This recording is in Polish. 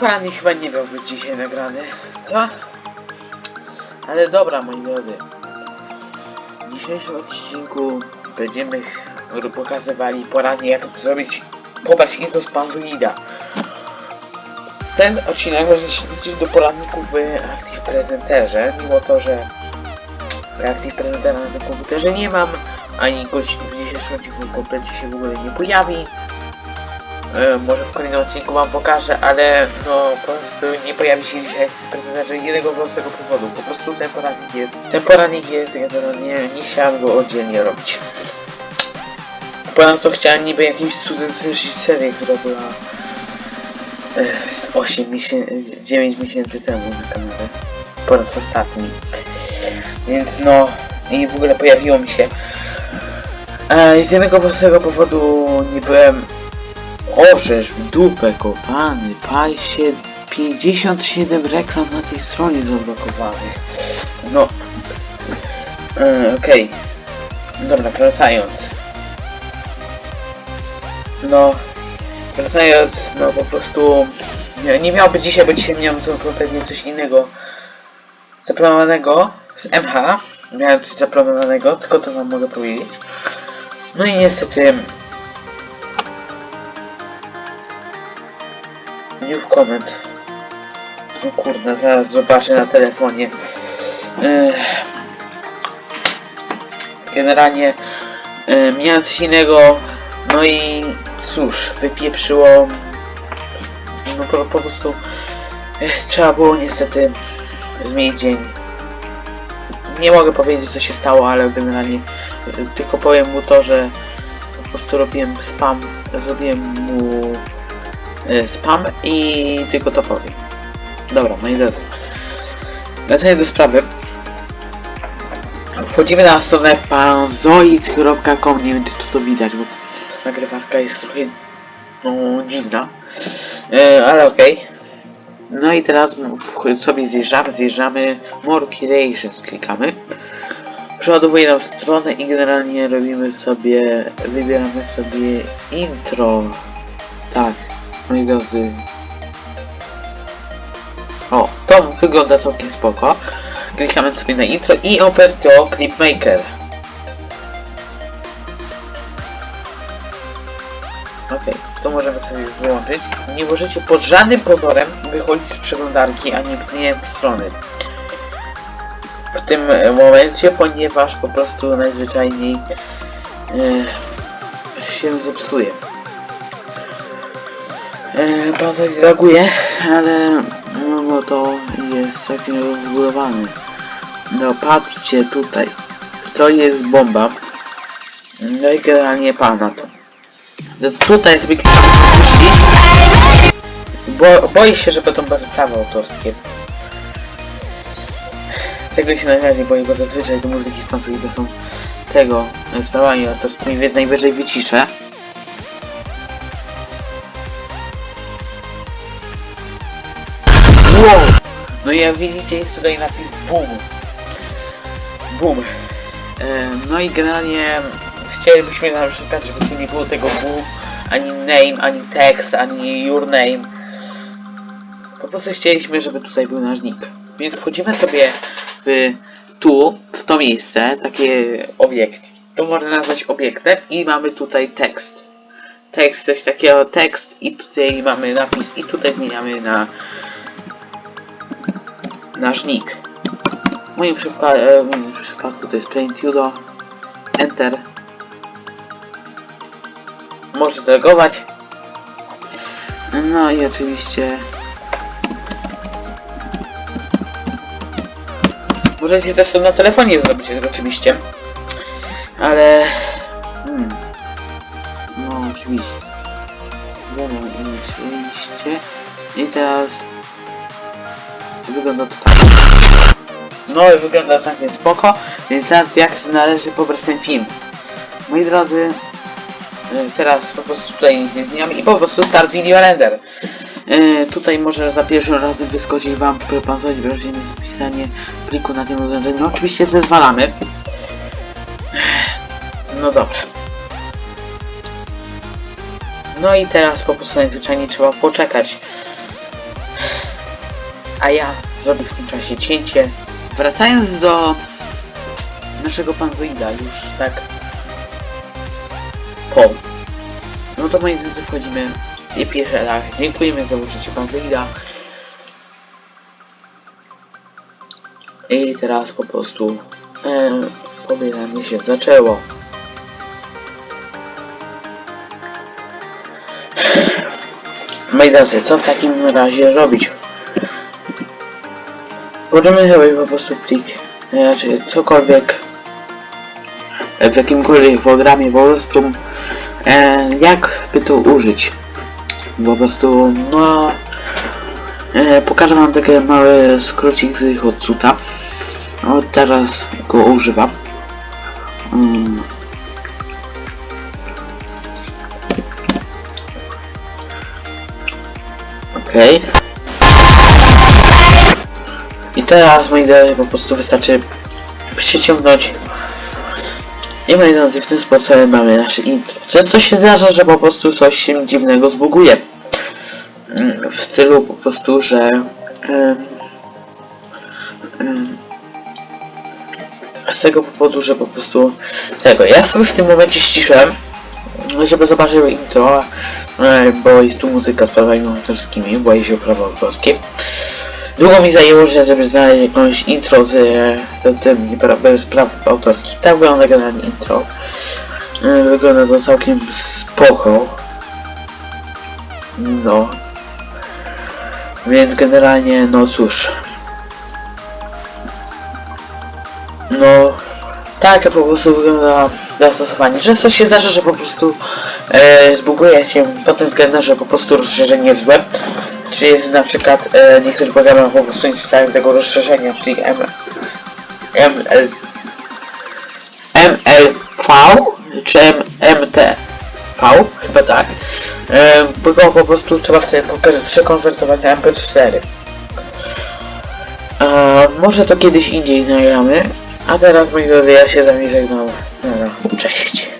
poranek chyba nie miał być dzisiaj nagrany. Co? Ale dobra, moi drodzy. W dzisiejszym odcinku będziemy pokazywali poradnie jak zrobić pobrać info z Panzuida. Ten odcinek może się liczyć do poradników w Active Presenterze, mimo to, że Active Presentera na tym komputerze nie mam, ani gość w dzisiejszym odcinku kompletnie się w ogóle nie pojawi. E, może w kolejnym odcinku wam pokażę, ale no po prostu nie pojawi się dzisiaj z jednego prostego powodu. Po prostu ten poradnik jest. Ten poradnik jest, ja to nie, nie chciałem go oddzielnie robić. Ponadto chciałem niby jakimś cudem zwyższyć serię, która była e, z 8 miesięcy, 9 miesięcy temu na kanale. Po raz ostatni. Więc no i w ogóle pojawiło mi się. E, z jednego prostego powodu nie byłem Orzesz w dupę kopany, pal się 57 reklam na tej stronie zablokowanych. No. E, Okej. Dobra, wracając. No. Wracając, no po prostu nie, nie miałoby dzisiaj, bo dzisiaj miałem co coś innego zaplanowanego z MH. Miałem coś zaplanowanego, tylko to wam mogę powiedzieć. No i niestety New comment. No kurde, zaraz zobaczę na telefonie. Generalnie e, miałem coś innego, no i cóż, wypieprzyło. No po, po prostu ech, trzeba było niestety zmienić dzień. Nie mogę powiedzieć co się stało, ale generalnie e, tylko powiem mu to, że po prostu robiłem spam, zrobiłem mu e, spam i tylko to powiem. Dobra, moi drodzy. Wracając do sprawy. Wchodzimy na stronę panzoid.com Nie wiem czy tu to widać, bo ta nagrywarka jest trochę no, dziwna. E, ale okej. No i teraz sobie zjeżdżamy, zjeżdżamy More Creations klikamy. Przeładowuje nam stronę i generalnie robimy sobie, wybieramy sobie intro. Tak, moi drodzy. O, to wygląda całkiem spoko. Klikamy sobie na intro i open to Clipmaker. Okej, to możemy sobie wyłączyć. Nie możecie pod żadnym pozorem wychodzić z przeglądarki ani zmieniać strony. W tym momencie, ponieważ po prostu najzwyczajniej e, się zepsuje. E, bardzo reaguje, ale no to jest całkiem rozbudowany. No patrzcie tutaj. To jest bomba. No i generalnie pana to. Więc tutaj sobie. Bo boję się, że będą bardzo prawa autorskie. Tego się najbardziej boję, bo zazwyczaj do muzyki sponsorzy to są tego e, sprawami autorskimi, więc najwyżej wyciszę. No i jak widzicie jest tutaj napis BOOM. BOOM. E, no i generalnie chcielibyśmy na przykład, żeby tu nie było tego BOOM, ani name, ani text, ani your name. Po prostu chcieliśmy, żeby tutaj był nasz nick. Więc wchodzimy sobie w tu, w to miejsce, takie obiekt. To można nazwać obiektem i mamy tutaj tekst. Tekst, coś takiego, tekst i tutaj mamy napis i tutaj zmieniamy na nasz nick. E, w moim przypadku to jest plaintudo. Enter. Możesz delegować. No i oczywiście Możecie też to na telefonie zrobić oczywiście. Ale... Hmm. No oczywiście. Wiadomo, oczywiście. I teraz... Wygląda to tak. No i wygląda całkiem spoko, więc teraz jak należy pobrać ten film. Moi drodzy, e, teraz po prostu tutaj nic nie zmieniamy i po prostu start video render. E, tutaj może za pierwszym razem wyskoczyć wam proponzować wrażenie zapisanie pliku na tym urządzeniu. No, oczywiście zezwalamy. No dobra. No i teraz po prostu najzwyczajniej trzeba poczekać a ja zrobię w tym czasie cięcie. Wracając do naszego panzoida już tak po. No to moi drodzy wchodzimy i pierwszy raz. Dziękujemy za użycie panzoida. I teraz po prostu e, się zaczęło. Moi drodzy, co w takim razie robić? Możemy zrobić po prostu plik, e, czy cokolwiek w jakimkolwiek programie po prostu e, jak by to użyć. Po prostu no e, pokażę wam taki mały skrócik z ich odcuta. No teraz go używam. Mm. Okej. I teraz moi drodzy po prostu wystarczy przyciągnąć i moi drodzy w tym sposobem mamy nasze intro. Często się zdarza, że po prostu coś się dziwnego zbuguje. Mm, W stylu po prostu, że z tego powodu, że po prostu tego. Ja sobie w tym momencie ściszyłem, żeby zobaczył intro, e, bo jest tu muzyka z prawami autorskimi, boję się o prawa autorskie. Długo mi zajęło, że żeby znaleźć jakąś intro z e, tym bez praw autorskich. Tak wygląda generalnie intro. E, Wygląda to całkiem spoko. No. Więc generalnie, no cóż. No, tak po prostu wygląda zastosowanie. Często się zdarza, że po prostu e, zbuguje się pod tym względem, że po prostu rozszerzenie złe. Czy jest na przykład e, niektórzy programy po prostu nie czytają tego rozszerzenia, czyli M, ML, MLV czy M, MTV, chyba tak. E, bo po prostu trzeba wtedy pokazać przekonwertować na MP4. E, może to kiedyś indziej nagramy. A teraz moi drodzy, ja się z wami żegnam. Dobra, Cześć.